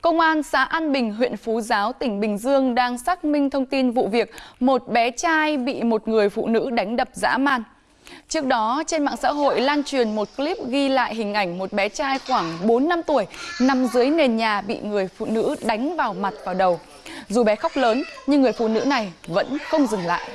Công an xã An Bình, huyện Phú Giáo, tỉnh Bình Dương đang xác minh thông tin vụ việc một bé trai bị một người phụ nữ đánh đập dã man. Trước đó, trên mạng xã hội lan truyền một clip ghi lại hình ảnh một bé trai khoảng 4 năm tuổi nằm dưới nền nhà bị người phụ nữ đánh vào mặt vào đầu. Dù bé khóc lớn, nhưng người phụ nữ này vẫn không dừng lại.